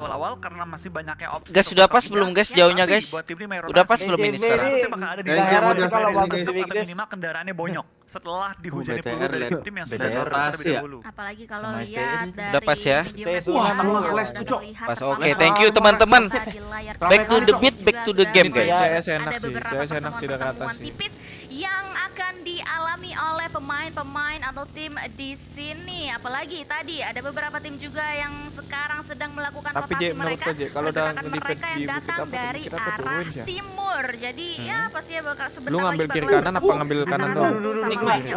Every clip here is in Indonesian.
awal-awal karena masih banyaknya opsi. Guys, sudah pas belum guys Ya, jauhnya guys? Udah pas belum ini sekarang? ada di daerah kalau bagus di minimal kendaraannya bonyok setelah dihujani peluru dari tim yang sudah pasti terlebih ya. dahulu. Apalagi kalau lihat dari Udah pas ya? Wah, tengah les tuh, Cok. Pas oke, thank you teman-teman. Back to the beat, back to the game, guys. CS enak sih, CS enak sih, ke atas sih. Dialami oleh pemain-pemain atau tim di sini. Apalagi tadi ada beberapa tim juga yang sekarang sedang melakukan Tapi, rotasi J, menurut mereka. J, kalau mereka yang datang apa, dari tuh, arah ya? timur. Jadi ya pasti ya bakal sebentar Lu lagi ngambil kiri bakal kanan apa ngambil kanan doang?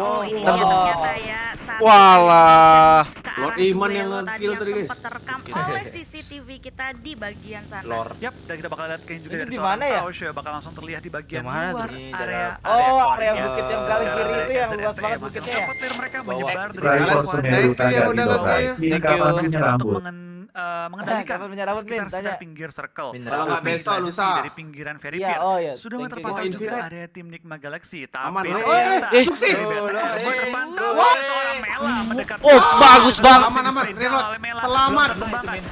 Oh, ini Ntar dia dulu. ternyata ya. satu Walah. Ke Lord arah Iman yang yang tadi, guys. sempat terekam oleh CCTV kita di bagian sana. Lor. Yap, dan kita bakal lihat kayak juga Ini dari seorang mana ya? Ya bakal langsung terlihat di bagian mana luar? Di area dalam- Oh, area area bukit yang Oh, paling Sekarang kiri itu yang SST luas banget bukitnya. sempat player mereka menyebar dari luar Semeru Thank you tanda yang di udah bawah. nge-kill. Min Thank kapan you. Eh, mengendalikan Kapan punya rambut, Min? sekitar sekitar Tanya. pinggir circle. Min, Kalau nggak besok, bisa lusa. dari pinggiran very Iya, Pier. oh iya. Sudah terpantau juga Infinite. area tim Nikma Galaxy, Aman, tapi Lord. ternyata Eh, Suksi. dari BTS eh, terpantau eh, seorang Mela mendekat. Oh, bagus banget. Aman, aman. Reload. Selamat.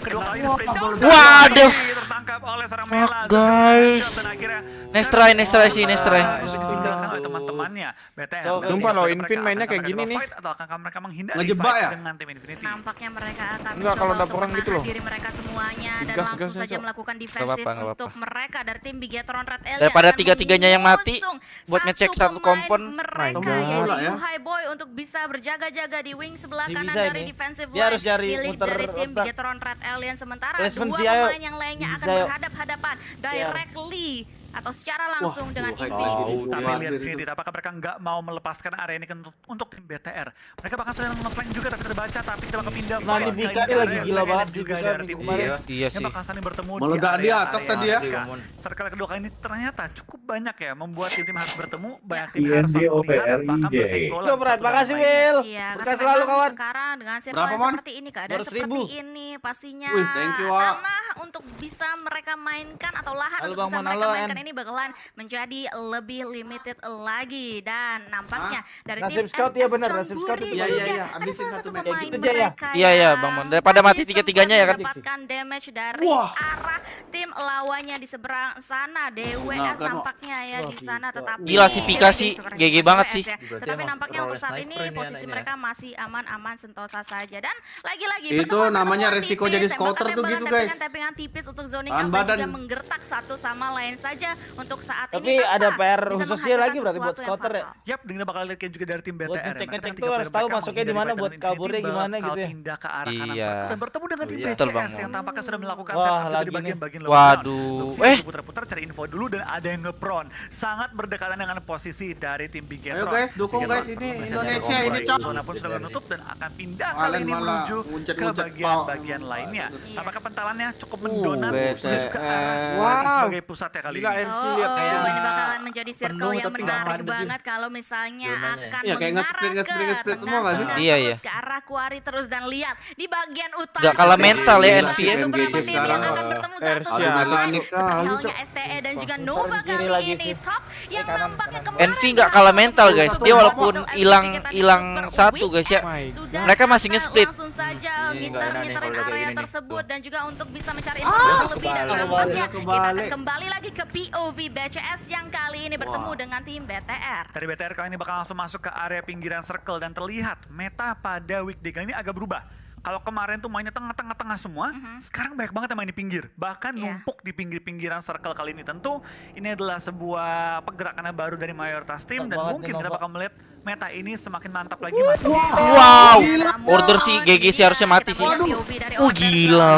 Kedua kali Waduh. Tertangkap oleh seorang Fuck, Mela. guys. Next try, next try sih, next try. teman-temannya. BTR. Sumpah loh, Infin mainnya kayak gini nih. fight Atau akan mereka menghindari Ngejebak ya? dengan tim Infinity. Nampaknya mereka akan Enggak, kalau ada perang gitu loh. diri mereka semuanya dan Gas, langsung gas, saja gas. melakukan defensif nggak untuk mereka dari tim Bigetron Red Alien Daripada tiga-tiganya yang mati, buat ngecek satu kompon. mereka Bola ya. Yuhai Boy untuk bisa berjaga-jaga di wing sebelah Dia kanan dari ini. defensive Dia harus line cari milik muter dari tim otak. Bigetron Red Alien sementara Placement dua pemain yang lainnya akan Bisa, ayo. berhadapan-hadapan directly atau secara langsung dengan Yuhai Infinity. Boy. Tapi Wah, lihat itu. Fidit, apakah mereka nggak mau melepaskan area ini untuk, untuk tim BTR? Mereka bahkan sudah ngeflank juga tapi terbaca, tapi kita bakal pindah Nah, ini Bika ini lagi area gila banget juga dari tim kemarin. Iya, iya yang sih. bakal saling bertemu Meledak di area- atas tadi ya. Circle kedua kali ini ternyata cukup banyak ya membuat tim-tim harus bertemu, banyak tim harus saling melihat, bahkan bersenggolan satu dengan makasih. Will. Iya, Berkah karena selalu, kawan. Sekarang dengan Mon? seperti ini, keadaan 200 seperti ini pastinya Wih, thank you, Wak. tanah untuk bisa mereka mainkan atau lahan Halo, untuk bisa mereka mainkan. Ini bakalan menjadi lebih limited lagi dan nampaknya dari Nasib tim scout, MS benar, nasib scout itu iya, ada abisin salah satu match. Kayak gitu aja ya? Iya, iya, yang Bang Mon. Daripada mati tiga-tiganya ya kan? mendapatkan damage dari Wah. arah tim lawannya di seberang sana DWS Nah, kan, nampaknya ya di sana tetapi Gila sih, Pika sih. GG banget ya. sih. Tetapi emang nampaknya untuk saat ini posisi mereka masih aman-aman sentosa saja dan lagi-lagi Itu namanya resiko jadi scouter tuh gitu, guys. Tappingan-tappingan tipis untuk zoning badan. juga menggertak satu sama lain saja untuk saat Tapi ini ada tanpa PR khususnya lagi berarti buat scouter ya? Yap, dengan bakal lihat kayak juga dari tim BTR. Ya. ngecek-ngecek Mereka tuh harus tahu masuknya di mana buat kaburnya gimana gitu ya. pindah ke arah kanan Iya. satu dan bertemu dengan tim Iya. BCS yang tampaknya sudah melakukan Wah, lagi di bagian-bagian Waduh. Eh. putar-putar cari info dulu dan ada yang ngepron. Sangat berdekatan dengan posisi dari tim Bigetron. Ayo, guys, dukung, guys, ini Indonesia, ini, Cok. Zona pun sudah menutup dan akan pindah kali ini menuju ke bagian-bagian lainnya. Apakah pentalannya cukup Uh, mendonan BTS. ke arah Wow. sebagai pusat ya kali Gila, ini? RC Oh, lihat oh, kayak ini bakalan menjadi circle penuh yang menarik banget kalau misalnya Zonanya. akan Iya, kayak nge-split, mengarah nge-split, ke nge-split semua tengah, nggak sih? tengah, Iya, iya. ke arah Kuari terus dan lihat di bagian utara Nggak kalah mental ya, beberapa NV tim ya. yang MGC akan sekarang. bertemu satu sama lain mekanik seperti halnya STE dan juga Nova kali ini sih. top yang nampaknya kemarin Envy nggak kalah mental, guys. Dia walaupun hilang- hilang satu, guys, ya. Sudah Mereka masih nge-split. Langsung saja udah kayak area tersebut dan juga untuk bisa mencari informasi lebih dan kebalik. nampaknya kita akan kembali lagi ke POV BCS yang kali ini bertemu dengan tim BTR. Dari BTR kali ini bakal langsung masuk ke area pinggiran circle dan terlihat meta pada weekday kali ini agak berubah. Kalau kemarin tuh mainnya tengah-tengah-tengah semua, sekarang banyak banget yang main di pinggir. Bahkan Iya. numpuk di pinggir-pinggiran circle kali ini. Tentu ini adalah sebuah pergerakan yang baru dari mayoritas tim dan mungkin kita bakal melihat meta ini semakin mantap lagi masuk di Wow. Namun, Order si GG sih harusnya mati sih. Oh, gila.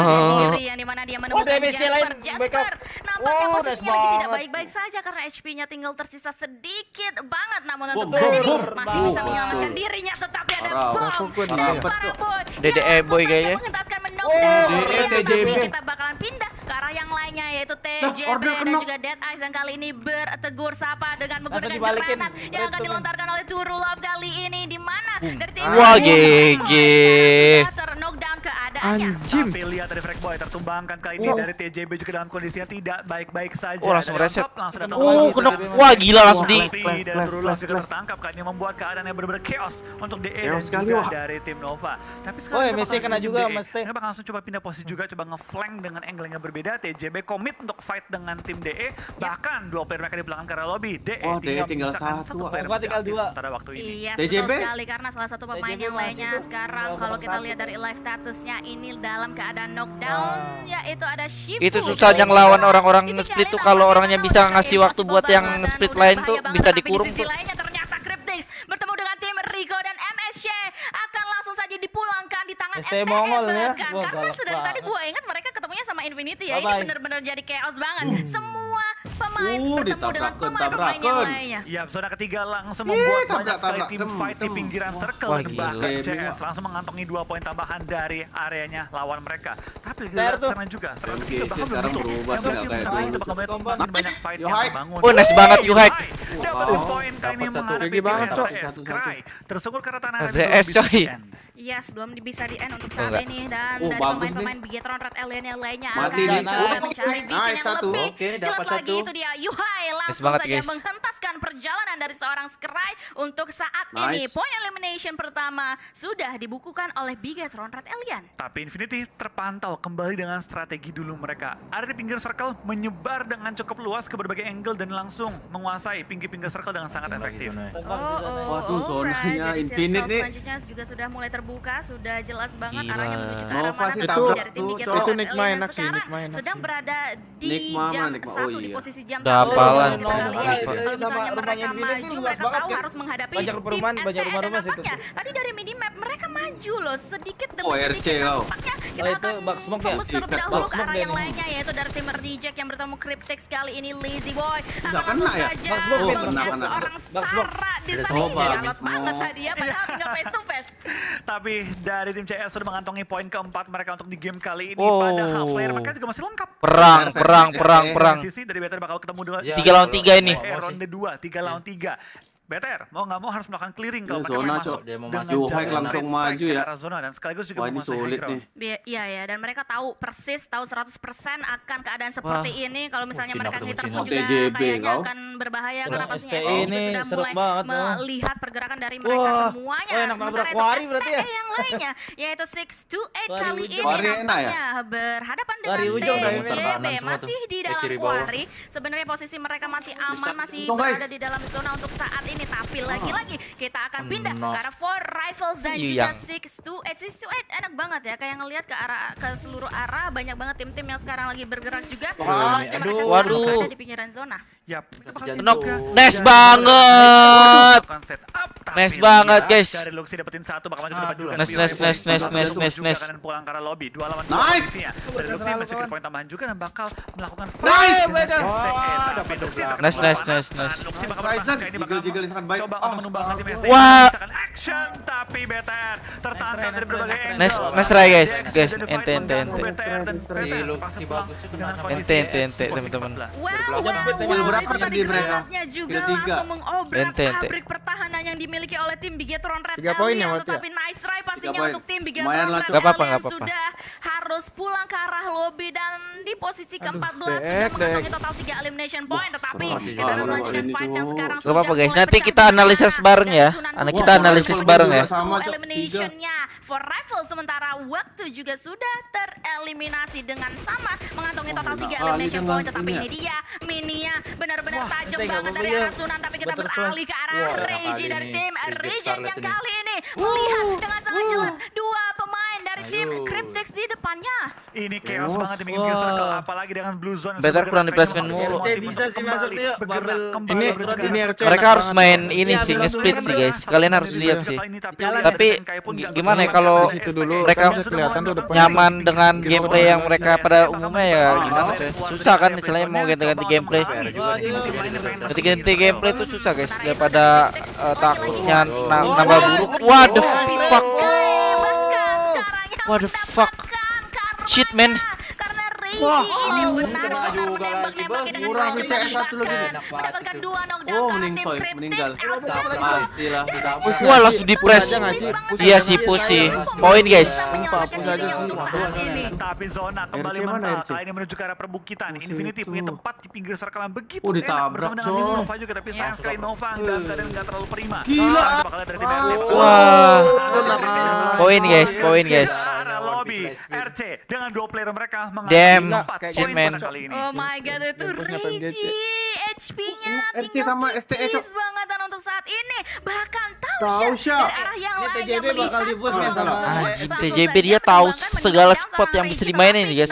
menemukan DBC lain, backup. Nampaknya Oh, posisinya nice lagi tidak banget. baik-baik saja karena HP-nya tinggal tersisa sedikit banget. Namun untuk saat ini masih bisa menyelamatkan dirinya tetapi ada bom dari dia? para. Yang eh, kayaknya. mengentaskan Oh, Tetapi TJB. Kita bakalan pindah ke arah yang lainnya yaitu TJB order dan kenok. juga Dead Eyes yang kali ini bertegur sapa dengan menggunakan granat yang akan Red tuh, dilontarkan oleh Turu Love kali ini. Di mana? Dari tim Wah, Anjim. Tapi lihat dari Frank Boy tertumbangkan kali ini wow. dari TJB juga dalam kondisinya tidak baik-baik saja. Oh, langsung reset. Langsung oh, kena wah gila langsung di dan tertangkap kan yang membuat keadaannya yang benar-benar chaos untuk DE dan juga dari tim Nova. Tapi sekarang oh, ya, Messi kena juga Mas Kenapa langsung coba pindah posisi juga coba ngeflank dengan angle yang berbeda TJB komit untuk fight dengan tim DE ya. bahkan dua player mereka di belakang karena lobby DE oh, tinggal satu. Gua tinggal dua. Sementara waktu ini. Iya, betul sekali karena salah satu pemain yang lainnya sekarang kalau kita lihat dari live statusnya ini ini dalam keadaan knockdown ah. yaitu ada Shifu. Itu susah yang lawan orang-orang split tuh kalau orangnya bisa ngasih waktu buat yang split lain tuh bisa dikurung tuh. Lainnya ternyata Cryptix bertemu dengan tim Rigo dan MSC akan langsung saja dipulangkan di tangan ST Mongol ya. Karena sudah tadi gue ingat mereka ketemunya sama Infinity ya. Ini benar-benar jadi chaos banget. Hmm. Semua pemain uh, bertemu dengan pemain-pemain. Iya, zona ketiga langsung membuat yeah, banyak sekali tim fight di pinggiran circle Wah, dan bahkan CS langsung mengantongi dua poin tambahan dari areanya lawan mereka. Tapi lihat sama juga, serangan ketiga bahkan belum tutup. Yang berarti banyak fight yang terbangun. Oh, nice banget Yuhai. Dapat poin kali ini menghadapi CS Cry. tersungkul karena tanah dan Iya, sebelum bisa di end untuk saat ini dan oh, dari pemain-pemain Bigetron Red Alien yang lainnya Mati akan mencari bikin nice, yang satu. lebih Oke, jelas satu. lagi itu dia. Yuhai langsung nice saja menghentas perjalanan dari seorang Sky untuk saat nice. ini. Point elimination pertama sudah dibukukan oleh Bigetron Red Alien. Tapi Infinity terpantau kembali dengan strategi dulu mereka. Ada di pinggir circle, menyebar dengan cukup luas ke berbagai angle dan langsung menguasai pinggir-pinggir circle dengan sangat efektif. Oh, oh, oh, Waduh, zonanya right. Infinity nih. Selanjutnya juga sudah mulai terbuka, sudah jelas banget Gila. arahnya menuju ke arah Nova mana. Itu, itu, itu Red Alien sekarang sedang berada di jam satu oh di iya. posisi jam satu. Dapalan. Misalnya pertanyaan mereka maju, ini mereka banget, tahu kan? harus menghadapi banyak perumahan, banyak rumah rumah situ. Tadi dari minimap mereka maju loh, sedikit demi oh, sedikit. Oh, kita oh, itu akan smoke fokus ya? terlebih dahulu ke arah yang lainnya yaitu dari tim Reject yang bertemu Cryptex kali ini Lazy Boy. Akan langsung saja membunuh seorang Sarah di sana galak banget hadiah padahal tinggal face to face. Tapi dari tim CS sudah mengantongi poin keempat mereka untuk di game kali ini. Oh. Pada half-player mereka juga masih lengkap. Perang, perang, perang, perang. Sisi dari Better bakal ketemu dengan tiga lawan tiga ini. Eh, Ronde dua, tiga lawan tiga. BTR mau nggak mau harus melakukan clearing kalau iya, mereka zona, masuk dia mau masuk Zuhaik langsung maju ya. zona dan sekaligus juga Wah, ini sulit nih. Iya ya dan mereka tahu persis tahu 100% akan keadaan seperti Wah. ini. Kalau misalnya oh, mereka sih pun juga TJB, kayaknya kau? akan berbahaya. Karena pastinya STI ini sudah mulai melihat pergerakan dari mereka Wah. semuanya. Oh, enak sementara itu Wari berarti ya? Yang lainnya yaitu 628 kali ini ya? nampaknya berhadapan dengan TJB masih di dalam Wari sebenarnya posisi mereka masih aman masih berada di dalam zona untuk saat ini ini tapi lagi-lagi ah. kita akan pindah no. ke arah four rifles dan iya. juga six to eight six to eight enak banget ya kayak ngelihat ke arah ke seluruh arah banyak banget tim-tim yang sekarang lagi bergerak juga. oh, aduh, waduh. Di pinggiran zona ya Nok nice banget. Nice banget guys. Dari Luxi dapetin satu bakal maju ke depan juga. Nice nice nice nice nice nice nice. Kanan pulang karena lobby. Dua lawan nice. Dari Luxi masih poin tambahan juga dan bakal melakukan nice. Nice nice nice nice. Luxi bakal ini bakal jiggle sangat baik. Coba oh, menumbangkan oh, tim oh. ST. Wah. Eh, action tapi BTR tertantang dari berbagai angle. Nice, nice try guys, guys. Ente, ente, ente. Si lu si bagus itu ente, ente, ente, teman-teman. Wow, wow, berapa tadi mereka? juga langsung mengobrak pabrik pertahanan yang dimiliki oleh tim Bigetron Red Alien. Tapi nice try pastinya untuk tim Bigetron Red Alien sudah harus pulang ke arah lobby dan di posisi ke-14 sudah mengantongi total 3 elimination point tetapi kita akan melanjutkan fight yang sekarang sudah apa guys nanti kita analisis bareng ya. Anak kita analisis bareng ya. eliminationnya for rival sementara waktu juga sudah tereliminasi dengan sama mengantongi total 3 elimination point tetapi ini dia mininya benar-benar tajam banget dari arah Sunan tapi kita beralih ke arah Reji dari tim Regen yang kali ini. Melihat Ini chaos oh, banget di main kill circle apalagi dengan blue zone. Better kurang di placement mulu. bisa sih masuknya ini ini RC mereka harus main ini sih nge-split sih guys. Kalian harus lihat sih. Tapi gimana ya kalau mereka nyaman dengan gameplay yang mereka pada umumnya ya gimana sih? Susah kan misalnya mau ganti-ganti gameplay. Ganti-ganti gameplay itu susah guys daripada eh, takutnya nambah buruk. what the fuck. What the fuck? Sih. untuk Wah, saat wah, ini. Tapi zona kembali RC mana mental. RC? Kali ini menuju ke arah perbukitan. Oh, Infinity punya tempat di pinggir circle yang begitu Oh, ditabrak, coy. Nova juga. Tapi sayang sekali Nova dalam keadaan nggak terlalu prima. Gila. Wah. Poin, guys, poin, guys. Lobby RC dengan dua player mereka empat kayak poin shit, man. pada kali ini. Oh my god itu. Reiji HP-nya Uh, RC tinggal tipis banget dan untuk saat ini bahkan tahu arah yang Ini TJB bakal bola kan sama- TJB dia tahu segala spot yang bisa dimainin nih, guys.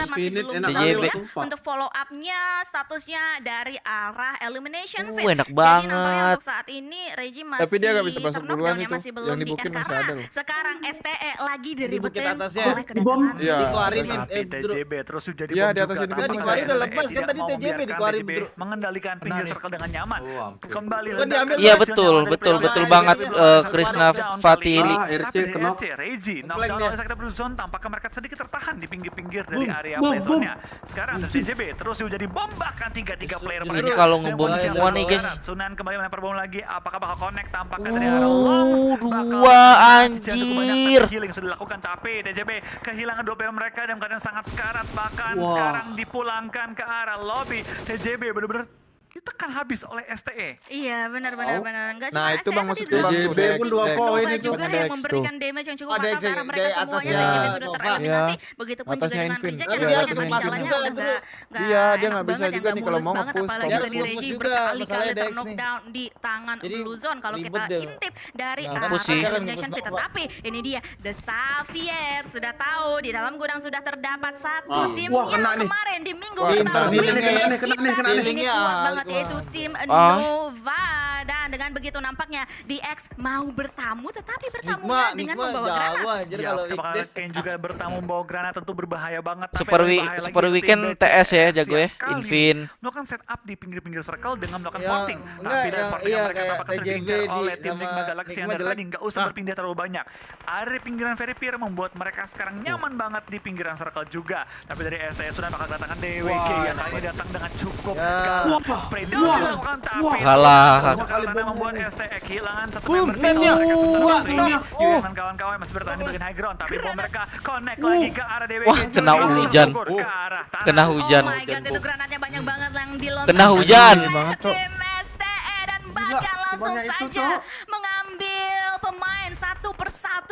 sumpah. untuk follow up-nya statusnya dari arah elimination Uh, phase. enak Jadi nampaknya banget. untuk saat ini Reiji masih Tapi dia nggak bisa masuk duluan itu. masih belum Yang di dibukin end masih karena ada loh. sekarang STE lagi diribetin atasnya. oleh kedatangan Iya. Dikeluarin Bro. TJB terus jadi Iya, bom di atas ini kan dikeluarin udah STE lepas, kan tadi TJB dikeluarin, TJB mengendalikan pinggir circle dengan nyaman. Oh. Kembali Kan Iya betul, betul, betul banget Krishna ini. Ah, RC Reiji, Flank knockdown oleh tampaknya mereka sedikit tertahan di pinggir-pinggir dari area boom, play boom. zone-nya. Sekarang ada TJB terus juga dibombakan tiga-tiga player Ini mereka. kalau Dan ngebom semua nih, guys. Sunan kembali melempar bom lagi. Apakah bakal connect tampaknya dari arah Longs? Uh, Bakal dua anjir. healing sudah dilakukan tapi TJB kehilangan dua player mereka dalam keadaan sangat sekarat bahkan sekarang dipulangkan ke arah lobby TJB benar-benar ditekan habis oleh E. STE. Iya benar benar Oh. benar enggak Nah, cuma itu STE Bang maksudku dua Bang Dex, pun dua Nova itu. juga yang memberikan damage yang cukup fatal karena mereka semuanya TJB sudah tereliminasi. Iya. begitupun juga dengan Tapi yang dia masuk juga udah kan, nggak nggak Iya, dia enak nggak bisa juga yang nih kalau mau nge-push. apalagi fokus juga, berkali-kali terknockdown di tangan Blue Zone. Kalau kita intip dari arah elimination fit tetapi ini dia The Xavier. Sudah tahu di dalam gudang sudah terdapat satu Ah. tim yang kemarin di minggu pertama kena. Nih, melawan kena nih, kena nih, kena nih, ini kuat banget wah. Yaitu tim Ah. Nova dengan begitu nampaknya di X mau bertamu tetapi bertamunya Nikma, dengan Nikma membawa jauh granat anjir Ya, kalau Igdes. Kane juga bertamu membawa granat tentu berbahaya banget. Super wi- bahaya super weekend TS ya, jago ya. Invin. Melakukan setup di pinggir-pinggir circle dengan melakukan Ya, enggak, Tapi dari yang- iya, mereka kayak tampaknya sudah diincar oleh tim Ligma Galaxy yang dari tadi nggak usah Ah. berpindah terlalu banyak. Area di pinggiran Very Pier membuat mereka sekarang nyaman banget di pinggiran circle juga. Tapi dari STS sudah bakal kedatangan DWG yang kali ini datang dengan cukup Ya. galak. Wah. Spray Wah. down dilakukan tapi Wah. Kalah. Membuat STE kehilangan satu Boom. member timnya. Yuyan dan kawan-kawan masih bertahan di bagian high ground tapi bom mereka connect Uh. lagi ke arah DWG Wah, kena hujan. Kena hujan. Oh my god, itu granatnya banyak banget yang dilontarkan Kena hujan. Banget, Cok. STE dan langsung saja.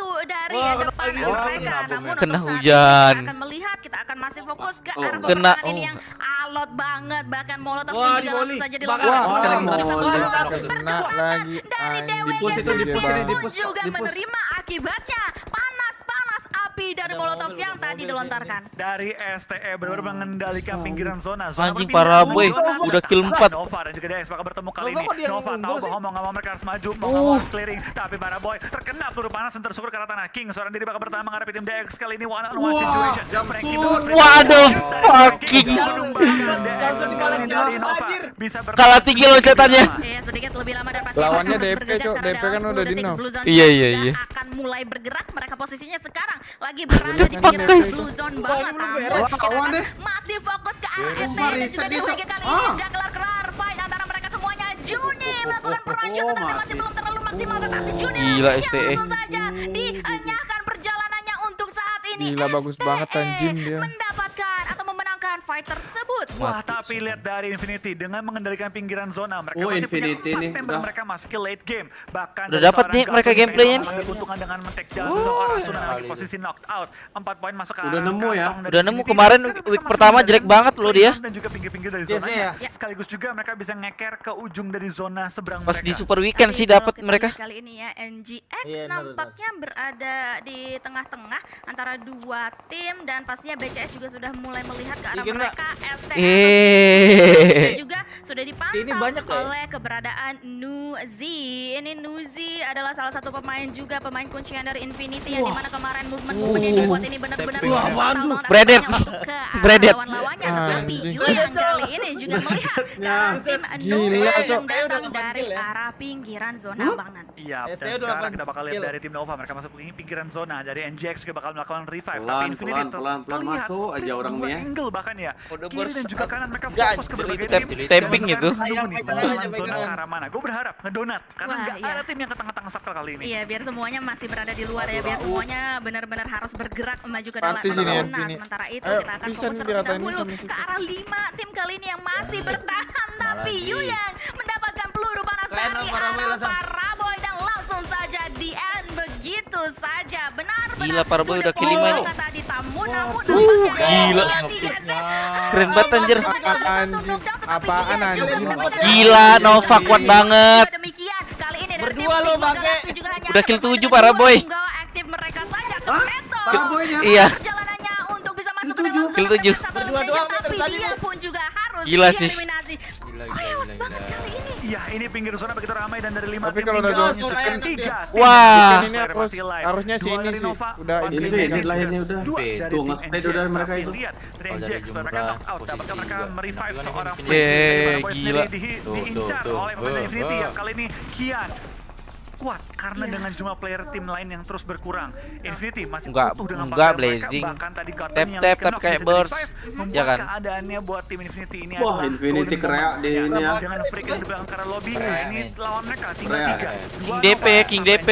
Satu dari Wah, kena depan lagi. mereka. Namun. Kena untuk saat hujan. ini kita akan melihat, kita akan masih fokus ke Oh. arah Kena- peperangan ini oh. yang alot banget. Bahkan Molotov Wah, juga langsung saja dilontarkan. Wah, Molotov kena melontar. Kena lagi, dari juga menerima akibatnya. Dari Ada Molotov yang tadi dilontarkan. dari STE benar-benar mengendalikan pinggiran zona. Zona Anjing, parah, boy. Udah kill Tapi empat. Nova dan juga DS bakal bertemu kali ini. Nova tahu bahwa mau nggak mau mereka harus maju mau nggak mau harus clearing. Tapi para boy terkena peluru panas dan tersukur ke arah tanah. King seorang diri bakal bertahan menghadapi tim DX kali ini. One on one situation. Waduh, fucking. DX Kalah tinggi loncatannya. Iya sedikit lebih lama dan pasti Lawannya DP, karena DP kan 10 udah di Iya, iya, iya. akan mulai bergerak. Mereka posisinya sekarang lagi berada di. Blue Zone banget deh. masih fokus ke arah Wah, ST dan juga DWG kali ini Ah. udah kelar-kelar fight antara mereka semuanya Juni melakukan perancangan Oh, tapi masih belum terlalu maksimal tetapi Juni Gila, yang STE. langsung saja dinyahkan perjalanannya untuk saat ini Gila, bagus banget, anjing dia. mendapatkan memenangkan fight tersebut Wah, tapi lihat dari Infinity dengan mengendalikan pinggiran zona mereka Oh, masih Infinity punya empat nih, member udah. mereka masuk ke late game. Bahkan Udah dapat nih mereka gameplaynya keuntungan dengan men-take down Oh, seorang iya Sunan lagi kali. posisi knocked out. Empat poin masuk ke Udah nemu ya? Udah nemu kemarin week masih pertama jelek banget loh dia. Dan juga pinggir-pinggir dari Yes, zonanya. ya. Sekaligus juga mereka bisa ngeker ke ujung dari zona seberang Pas mereka. di super weekend Tapi sih dapat mereka. Kali ini ya NGX Iya, nampaknya berada di tengah-tengah antara dua tim dan pastinya BCS juga sudah mulai melihat ke arah Kena. mereka. STM Eh. juga sudah dipantau Ini banyak ya? oleh keberadaan Nuzi. Ini Nuzi adalah salah satu pemain juga pemain kuncian dari Infinity yang di mana kemarin movement movement yang dibuat ini benar-benar banget Bredet. Bredet. lawan-lawannya. Tapi Anjing. Yu yang kali ini juga melihat Ya. tim Gila, Nova Cok. yang datang 8 dari arah pinggiran zona bang Nan. Iya, dan STO sekarang 28 kita bakal lihat dari tim Nova mereka masuk ke pinggiran zona dari NJX juga bakal melakukan revive tapi Infinity pelan, pelan, pelan masuk aja split orang dua nih ya. angle bahkan ya Udah kiri dan juga kanan mereka fokus ke berbagai tim tapping gitu. ayam, zona ke arah mana gue berharap ngedonat karena nggak iya. ada tim yang ke tengah-tengah circle kali ini Iya, biar semuanya masih berada di luar ya, biar semuanya benar-benar harus bergerak maju ke dalam zona. Sementara itu kita akan bisa fokus terlebih dahulu ke arah lima tim kali ini yang masih bertahan, tapi. Yu yang mendapatkan peluru panas dari arah. Paraboy dan langsung saja di end begitu saja. Benar-benar Gila, Paraboy to the udah kill point lima nih. banget tadi tamu namun Uh, gila. Keren banget, anjir. Apaan, anjing? Apaan, anjing? Gila, Nova kuat banget. Demikian kali ini dari Berdua lo, Bangke. Udah kill pemain tujuh, dengan Paraboy. dua penggawa aktif mereka saja Toretto. Paraboynya? Iya. Perjalanannya untuk bisa masuk Kill ke dalam tujuh. zona Kill tujuh. satu Berdua elimination, doang, tapi tadi dia mah. pun juga harus Gila sih. Iya, ini pinggir zona begitu ramai dan dari lima Tapi tim kalau udah tinggal zona second, tiga. Wah. Ini harus harusnya si Dua ini sih. Udah ini. Lahirnya NJX. udah. Nge-spray NJX, udah mereka itu. Lihat, NJX mereka jumlah knock out, posisi dapatkah mereka juga. merevive seorang Paraboy gila. diincar tuh, tuh. oleh pemain Eh, Infinity eh. yang kali ini Kian kuat karena Iya. dengan jumlah player tim lain yang terus berkurang. Infinity masih Enggak, utuh dengan enggak, player mereka, Blazing. bahkan tadi Gotham Tap, yang tap, tap kayak burst. Ya kan? keadaannya buat tim Infinity ini Wah, adalah Infinity kereak moment. di ini ya. Dengan freak yang di belakang karena lobby, ini lawan mereka tinggal tiga. King DP, King DP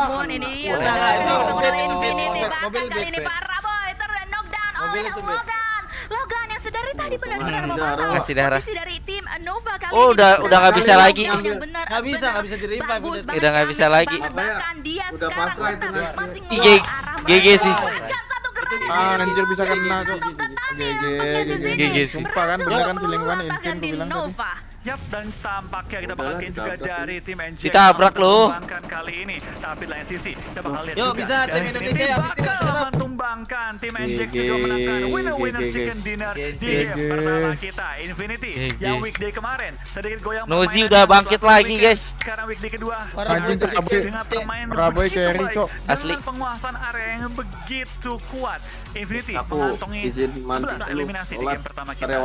namun ini dia Wah, mobil Infinity bahkan kali ini BP. Paraboy ter knockdown oleh. Logan. Logan yang sedari tadi benar-benar Hmm, memantau darah. Dari Nova kali Oh, ini. udah- udah nggak bisa lagi. Nggak bisa, nggak bisa di-revive bagus udah. nggak bisa lagi. Udah pasrah itu kan. IG GG sih. Granat Ah, anjir bisa kena, GG, di GG. Sumpah kan, Berhasil beneran feeling gua Infin gua di bilang tadi. Yap, dan tampaknya kita bakal lihat juga dari tim. Ditabrak langsung loh. menumbangkan kali ini. Tapi lain sisi, kita bakal lihat Yuk, juga. bisa, tim Infinity Indonesia ini bakal menumbangkan tim NJ GG, juga menangkan winner-winner GG. chicken dinner di game pertama kita. Infinity yang weekday kemarin sedikit goyang Nozi udah bangkit lagi, weekend. guys. Sekarang weekday kedua. Anjing, permainan Paraboy begitu carry, Cok. Asli. Penguasaan area yang begitu kuat. Infinity Aku mengantongi izin 11 mantis dulu, eliminasi di game pertama kita.